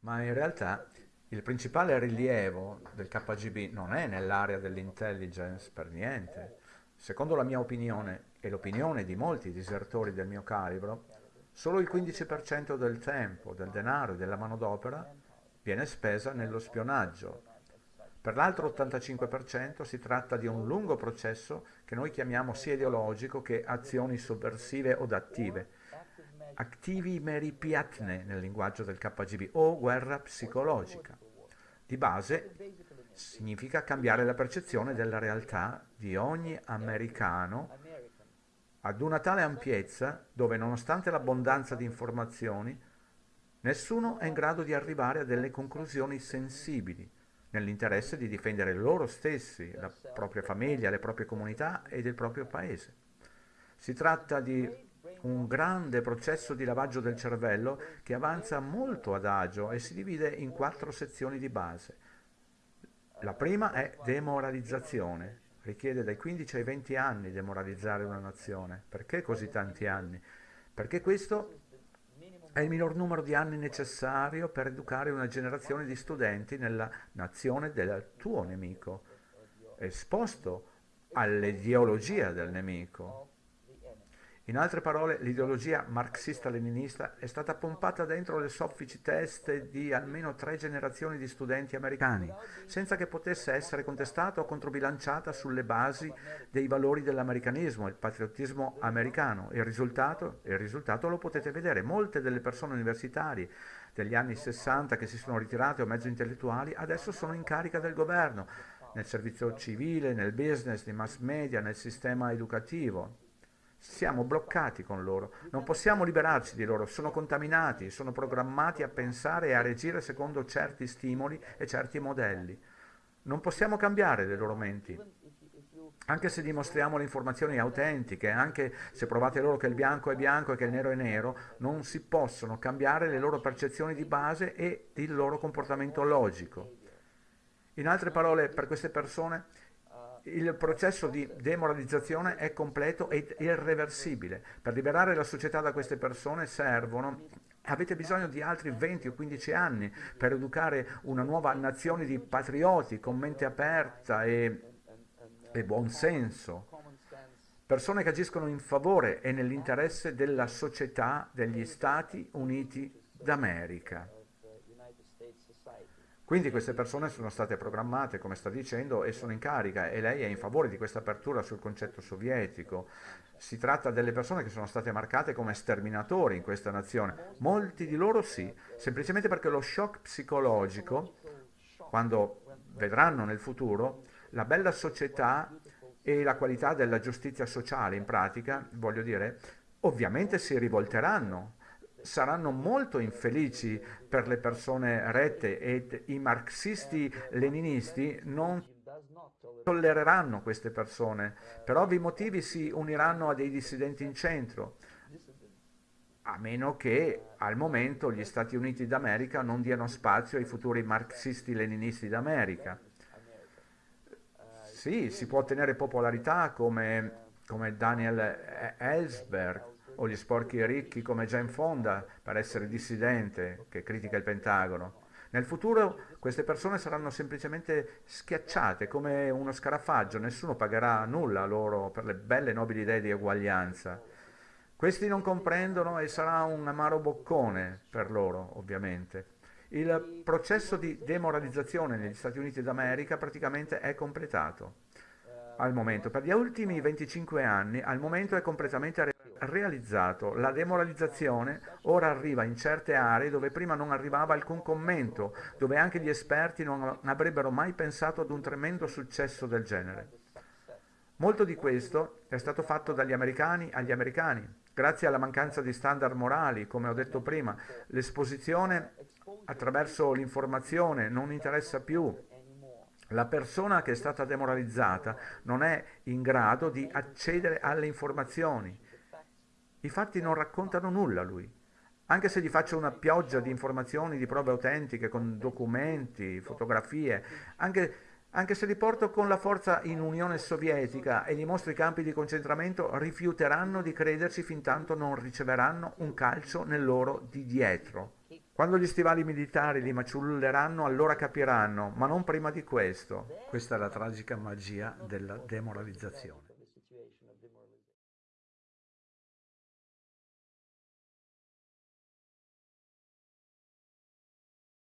Ma in realtà il principale rilievo del KGB non è nell'area dell'intelligence per niente. Secondo la mia opinione e l'opinione di molti disertori del mio calibro, solo il 15% del tempo, del denaro e della manodopera viene spesa nello spionaggio. Per l'altro 85% si tratta di un lungo processo che noi chiamiamo sia ideologico che azioni sovversive o attive, attivi meripiatne nel linguaggio del KGB o guerra psicologica. Di base significa cambiare la percezione della realtà di ogni americano ad una tale ampiezza dove nonostante l'abbondanza di informazioni nessuno è in grado di arrivare a delle conclusioni sensibili nell'interesse di difendere loro stessi, la propria famiglia, le proprie comunità ed il proprio paese. Si tratta di un grande processo di lavaggio del cervello che avanza molto adagio e si divide in quattro sezioni di base. La prima è demoralizzazione, richiede dai 15 ai 20 anni demoralizzare una nazione. Perché così tanti anni? Perché questo è il minor numero di anni necessario per educare una generazione di studenti nella nazione del tuo nemico, esposto all'ideologia del nemico. In altre parole, l'ideologia marxista-leninista è stata pompata dentro le soffici teste di almeno tre generazioni di studenti americani, senza che potesse essere contestata o controbilanciata sulle basi dei valori dell'americanismo, il patriottismo americano. Il risultato, il risultato lo potete vedere. Molte delle persone universitarie degli anni 60 che si sono ritirate o mezzo intellettuali adesso sono in carica del governo, nel servizio civile, nel business, nei mass media, nel sistema educativo. Siamo bloccati con loro, non possiamo liberarci di loro, sono contaminati, sono programmati a pensare e a reagire secondo certi stimoli e certi modelli. Non possiamo cambiare le loro menti. Anche se dimostriamo le informazioni autentiche, anche se provate loro che il bianco è bianco e che il nero è nero, non si possono cambiare le loro percezioni di base e il loro comportamento logico. In altre parole, per queste persone il processo di demoralizzazione è completo ed irreversibile. Per liberare la società da queste persone servono Avete bisogno di altri 20 o 15 anni per educare una nuova nazione di patrioti con mente aperta e, e buon senso. Persone che agiscono in favore e nell'interesse della società degli Stati Uniti d'America. Quindi queste persone sono state programmate, come sta dicendo, e sono in carica e lei è in favore di questa apertura sul concetto sovietico. Si tratta delle persone che sono state marcate come sterminatori in questa nazione. Molti di loro sì, semplicemente perché lo shock psicologico, quando vedranno nel futuro, la bella società e la qualità della giustizia sociale in pratica, voglio dire, ovviamente si rivolteranno saranno molto infelici per le persone rette ed i marxisti-leninisti non tollereranno queste persone. Per ovvi motivi si uniranno a dei dissidenti in centro, a meno che al momento gli Stati Uniti d'America non diano spazio ai futuri marxisti-leninisti d'America. Sì, si può ottenere popolarità come, come Daniel Ellsberg, o gli sporchi ricchi come Jane Fonda per essere dissidente che critica il Pentagono. Nel futuro queste persone saranno semplicemente schiacciate come uno scarafaggio, nessuno pagherà nulla loro per le belle nobili idee di eguaglianza. Questi non comprendono e sarà un amaro boccone per loro, ovviamente. Il processo di demoralizzazione negli Stati Uniti d'America praticamente è completato al momento. Per gli ultimi 25 anni, al momento è completamente realizzato. La demoralizzazione ora arriva in certe aree dove prima non arrivava alcun commento, dove anche gli esperti non avrebbero mai pensato ad un tremendo successo del genere. Molto di questo è stato fatto dagli americani agli americani, grazie alla mancanza di standard morali, come ho detto prima. L'esposizione attraverso l'informazione non interessa più, la persona che è stata demoralizzata non è in grado di accedere alle informazioni. I fatti non raccontano nulla a lui. Anche se gli faccio una pioggia di informazioni, di prove autentiche, con documenti, fotografie, anche, anche se li porto con la forza in Unione Sovietica e gli mostro i campi di concentramento, rifiuteranno di crederci fin tanto non riceveranno un calcio nel loro di dietro Quando gli stivali militari li maciulleranno, allora capiranno, ma non prima di questo. Questa è la tragica magia della demoralizzazione.